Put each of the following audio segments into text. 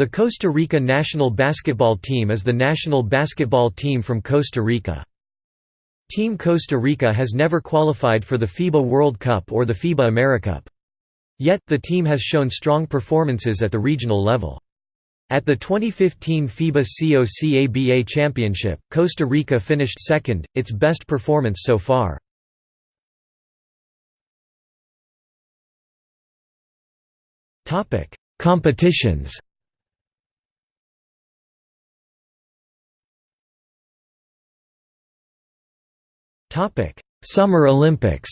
The Costa Rica national basketball team is the national basketball team from Costa Rica. Team Costa Rica has never qualified for the FIBA World Cup or the FIBA AmeriCup. Yet, the team has shown strong performances at the regional level. At the 2015 FIBA COCABA Championship, Costa Rica finished second, its best performance so far. Competitions Topic: Summer Olympics.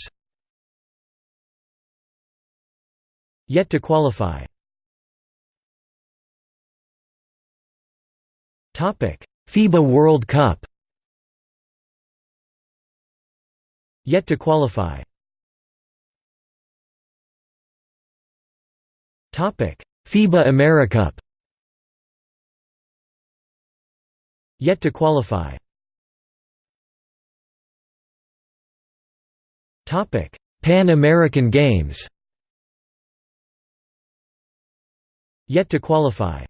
Yet to qualify. Topic: FIBA World Cup. Yet to qualify. Topic: FIBA AmeriCup. Yet to qualify. Topic: Pan American Games. Yet to qualify.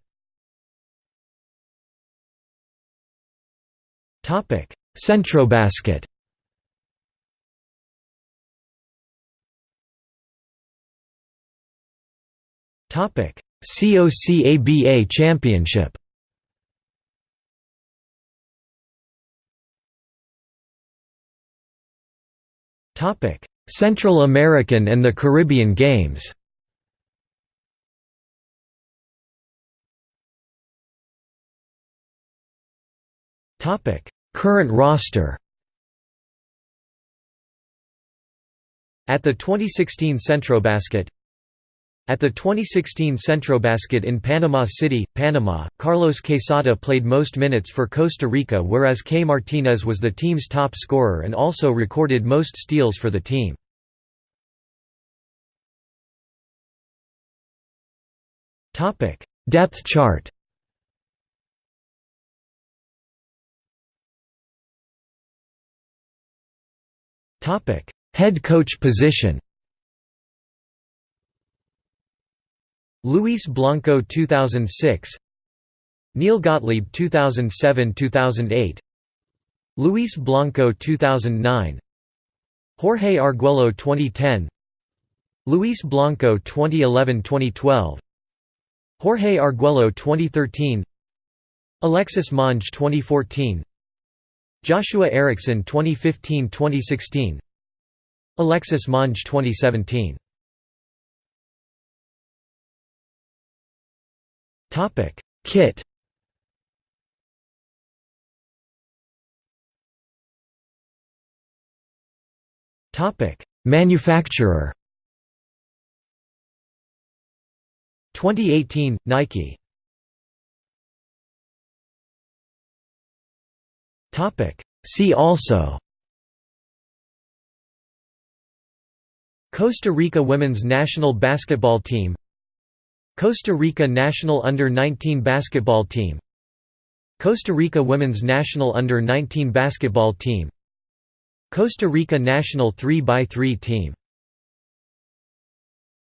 Topic: Centrobasket. Topic: COCABA Championship. Central American and the Caribbean Games. Current roster. At the 2016 Centrobasket at the 2016 Centrobasket in Panama City, Panama, Carlos Quesada played most minutes for Costa Rica whereas K. Martinez was the team's top scorer and also recorded most steals for the team. Depth chart Head coach position Luis Blanco 2006 Neil Gottlieb 2007–2008 Luis Blanco 2009 Jorge Arguello 2010 Luis Blanco 2011–2012 Jorge Arguello 2013 Alexis Monge 2014 Joshua Erickson 2015–2016 Alexis Monge 2017 Topic: Kit. Topic: Manufacturer. 2018 Nike. Topic: See also Costa Rica women's national basketball team Costa Rica national under-19 basketball team. Costa Rica women's national under-19 basketball team. Costa Rica national 3x3 team